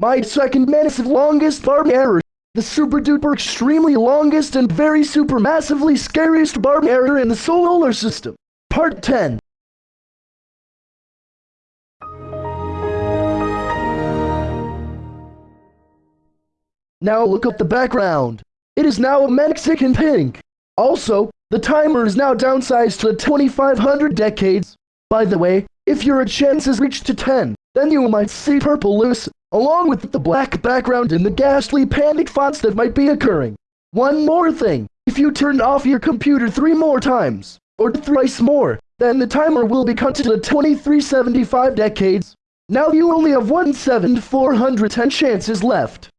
My second massive longest Barney error. The super duper extremely longest and very super massively scariest Barney error in the solar system. Part 10. Now look at the background. It is now a Mexican pink. Also, the timer is now downsized to 2500 decades. By the way, if your chance is reached to 10, then you might see purple loose, along with the black background and the ghastly panic fonts that might be occurring. One more thing, if you turn off your computer three more times, or thrice more, then the timer will be cut to 2375 decades. Now you only have 1 7 410 chances left.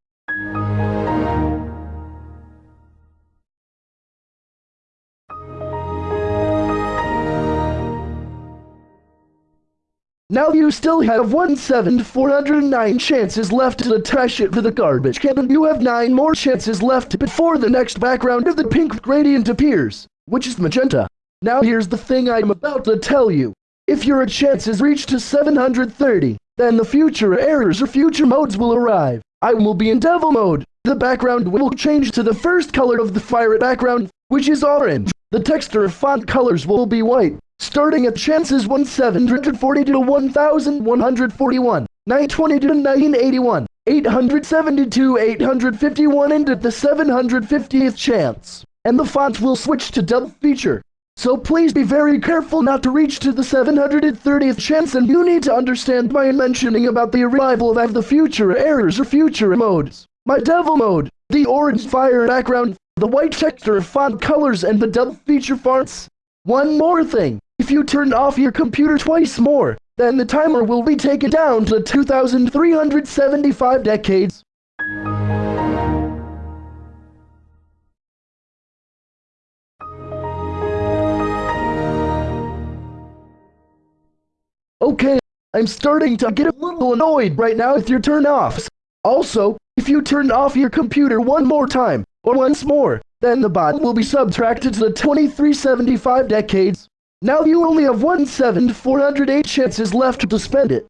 Now you still have 1 7 409 chances left to attach it to the garbage can and you have 9 more chances left before the next background of the pink gradient appears, which is magenta. Now here's the thing I'm about to tell you. If your chance is reached to 730, then the future errors or future modes will arrive. I will be in devil mode. The background will change to the first color of the fire background, which is orange. The texture of font colors will be white starting at chances one 1740 to 1141, 920 to 981, 872, 851 and at the 750th chance. And the font will switch to double feature. So please be very careful not to reach to the 730th chance and you need to understand my mentioning about the arrival of the future errors or future modes. My devil mode, the orange fire background, the white texture font colors and the double feature fonts. One more thing, if you turn off your computer twice more, then the timer will be taken down to 2,375 decades. Okay, I'm starting to get a little annoyed right now with your turn offs. Also, if you turn off your computer one more time, or once more, then the bot will be subtracted to the 2375 decades. Now you only have 1 7 408 chances left to spend it.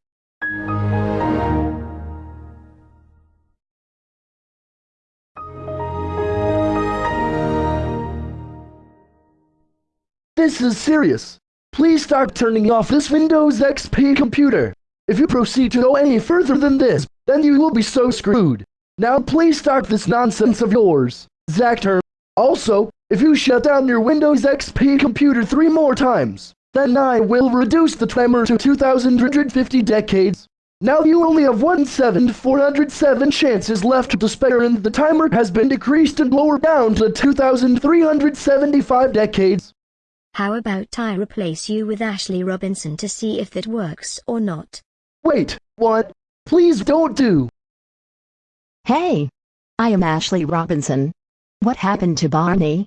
This is serious. Please start turning off this Windows XP computer. If you proceed to go any further than this, then you will be so screwed. Now please start this nonsense of yours. Zactor. Also, if you shut down your Windows XP computer three more times, then I will reduce the timer to 2,150 decades. Now you only have 1 7 407 chances left to spare and the timer has been decreased and lowered down to 2,375 decades. How about I replace you with Ashley Robinson to see if that works or not? Wait, what? Please don't do. Hey, I am Ashley Robinson. What happened to Barney?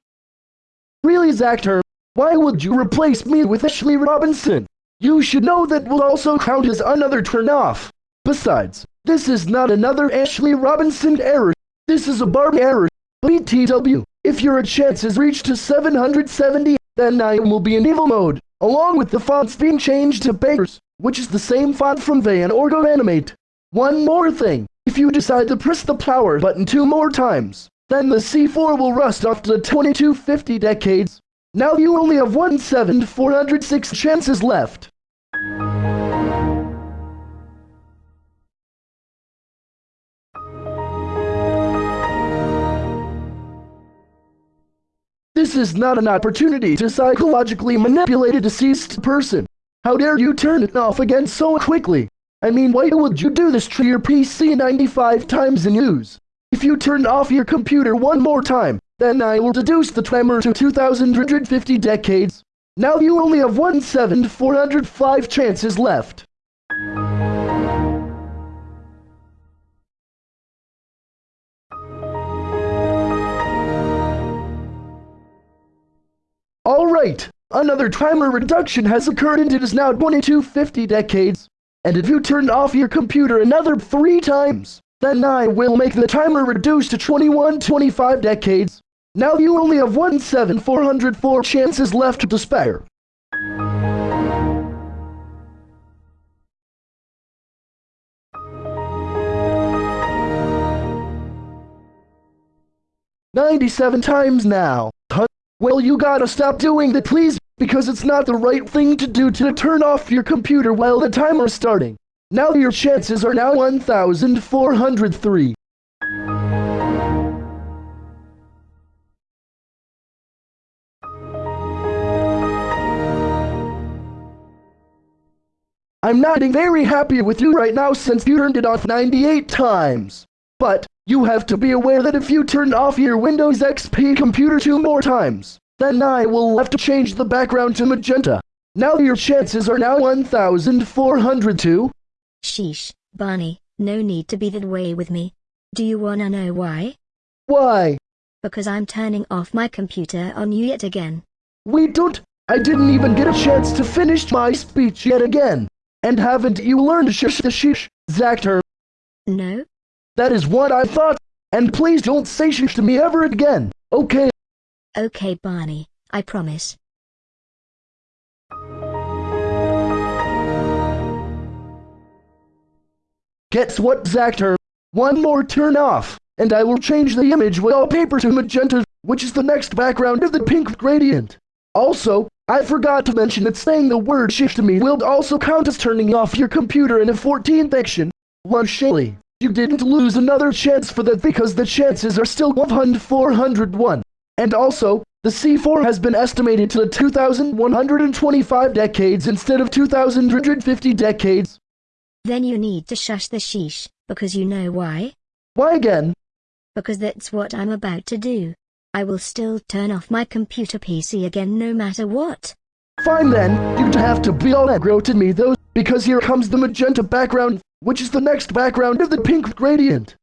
Really, Zactor, why would you replace me with Ashley Robinson? You should know that will also count as another turn-off. Besides, this is not another Ashley Robinson error. This is a Barney error. BTW, if your chance is reached to 770, then I will be in evil mode, along with the fonts being changed to Bakers, which is the same font from Van Orgo Animate. One more thing, if you decide to press the power button two more times, then the C4 will rust after to 2250 decades. Now you only have 1 7 406 chances left. This is not an opportunity to psychologically manipulate a deceased person. How dare you turn it off again so quickly? I mean, why would you do this to your PC 95 times in use? If you turn off your computer one more time, then I will deduce the timer to 2,150 decades. Now you only have 1 7 405 chances left. Alright, another timer reduction has occurred and it is now 2250 decades. And if you turn off your computer another three times, then I will make the timer reduced to 21 25 decades. Now you only have one seven four hundred four chances left to spare. Ninety-seven times now. Huh? Well, you gotta stop doing that, please, because it's not the right thing to do to turn off your computer while the timer's starting. Now your chances are now 1,403. I'm not very happy with you right now since you turned it off 98 times. But, you have to be aware that if you turn off your Windows XP computer two more times, then I will have to change the background to magenta. Now your chances are now 1,402. Sheesh, Barney, no need to be that way with me. Do you wanna know why? Why? Because I'm turning off my computer on you yet again. We don't. I didn't even get a chance to finish my speech yet again. And haven't you learned shish the shish, Zactor? No? That is what I thought. And please don't say shish to me ever again, okay? Okay, Barney, I promise. Guess what, Zactor? One more turn off, and I will change the image wallpaper to magenta, which is the next background of the pink gradient. Also, I forgot to mention that saying the word shift to me will also count as turning off your computer in a 14th action. One Shaley, you didn't lose another chance for that because the chances are still 1,401. And also, the C4 has been estimated to 2,125 decades instead of 2,150 decades. Then you need to shush the sheesh, because you know why? Why again? Because that's what I'm about to do. I will still turn off my computer PC again no matter what. Fine then, you'd have to be all aggro to me though, because here comes the magenta background, which is the next background of the pink gradient.